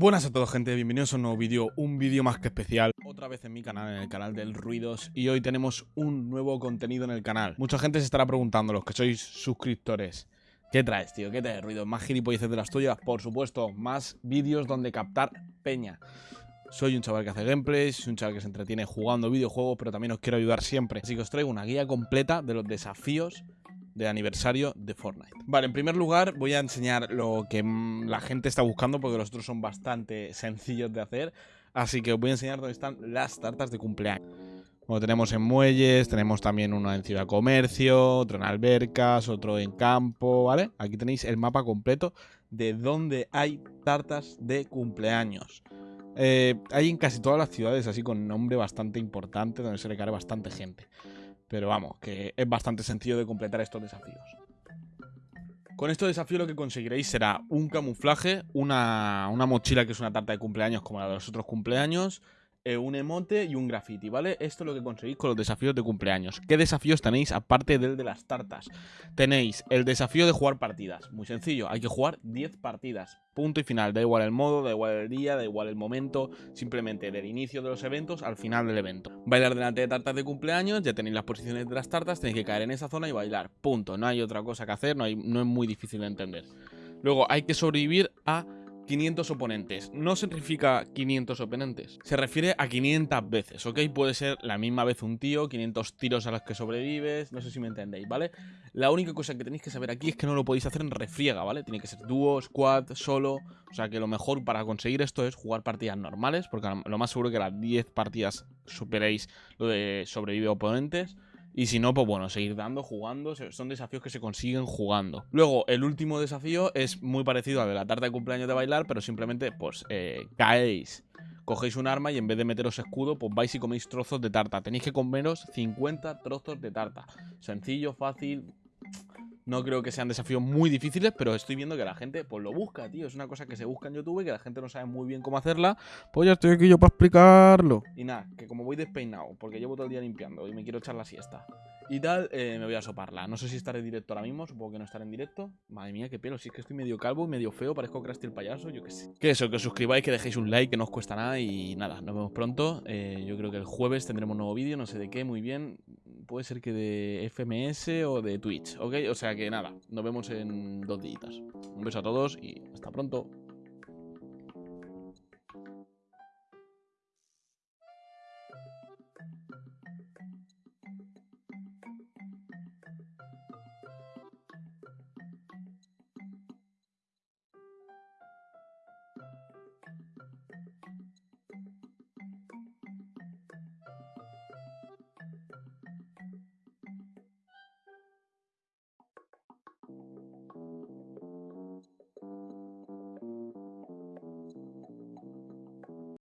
Buenas a todos gente, bienvenidos a un nuevo vídeo, un vídeo más que especial Otra vez en mi canal, en el canal del Ruidos Y hoy tenemos un nuevo contenido en el canal Mucha gente se estará preguntando, los que sois suscriptores ¿Qué traes, tío? ¿Qué traes, Ruidos? ¿Más gilipolleces de las tuyas? Por supuesto, más vídeos donde captar peña soy un chaval que hace gameplays, soy un chaval que se entretiene jugando videojuegos, pero también os quiero ayudar siempre. Así que os traigo una guía completa de los desafíos de aniversario de Fortnite. Vale, en primer lugar voy a enseñar lo que la gente está buscando porque los otros son bastante sencillos de hacer. Así que os voy a enseñar dónde están las tartas de cumpleaños. Bueno, tenemos en muelles, tenemos también uno en ciudad comercio, otro en albercas, otro en campo, ¿vale? Aquí tenéis el mapa completo de dónde hay tartas de cumpleaños. Eh, hay en casi todas las ciudades así con nombre bastante importante, donde se cae bastante gente. Pero vamos, que es bastante sencillo de completar estos desafíos. Con estos desafíos lo que conseguiréis será un camuflaje, una, una mochila que es una tarta de cumpleaños como la de los otros cumpleaños, eh, un emote y un graffiti, ¿vale? Esto es lo que conseguís con los desafíos de cumpleaños. ¿Qué desafíos tenéis aparte del de las tartas? Tenéis el desafío de jugar partidas. Muy sencillo, hay que jugar 10 partidas. Punto y final. Da igual el modo, da igual el día, da igual el momento. Simplemente del inicio de los eventos al final del evento. Bailar delante de tartas de cumpleaños, ya tenéis las posiciones de las tartas, tenéis que caer en esa zona y bailar. Punto. No hay otra cosa que hacer, no, hay, no es muy difícil de entender. Luego hay que sobrevivir a 500 oponentes. No significa 500 oponentes, se refiere a 500 veces, ¿ok? Puede ser la misma vez un tío, 500 tiros a los que sobrevives, no sé si me entendéis, ¿vale? La única cosa que tenéis que saber aquí es que no lo podéis hacer en refriega, ¿vale? Tiene que ser dúo, squad, solo, o sea que lo mejor para conseguir esto es jugar partidas normales, porque lo más seguro que las 10 partidas superéis lo de sobrevive oponentes. Y si no, pues bueno, seguir dando, jugando. Son desafíos que se consiguen jugando. Luego, el último desafío es muy parecido al de la tarta de cumpleaños de bailar, pero simplemente, pues, eh, caéis. Cogéis un arma y en vez de meteros escudo, pues vais y coméis trozos de tarta. Tenéis que comeros 50 trozos de tarta. Sencillo, fácil, no creo que sean desafíos muy difíciles, pero estoy viendo que la gente pues lo busca, tío. Es una cosa que se busca en YouTube y que la gente no sabe muy bien cómo hacerla. Pues ya estoy aquí yo para explicarlo. Y nada, que como voy despeinado, porque llevo todo el día limpiando y me quiero echar la siesta y tal, eh, me voy a soparla. No sé si estaré en directo ahora mismo, supongo que no estaré en directo. Madre mía, qué pelo, si es que estoy medio calvo y medio feo, parezco Krusty el payaso, yo qué sé. Que eso, que os suscribáis, que dejéis un like, que no os cuesta nada y nada, nos vemos pronto. Eh, yo creo que el jueves tendremos un nuevo vídeo, no sé de qué, muy bien. Puede ser que de FMS o de Twitch, ¿ok? O sea que nada, nos vemos en dos días. Un beso a todos y hasta pronto.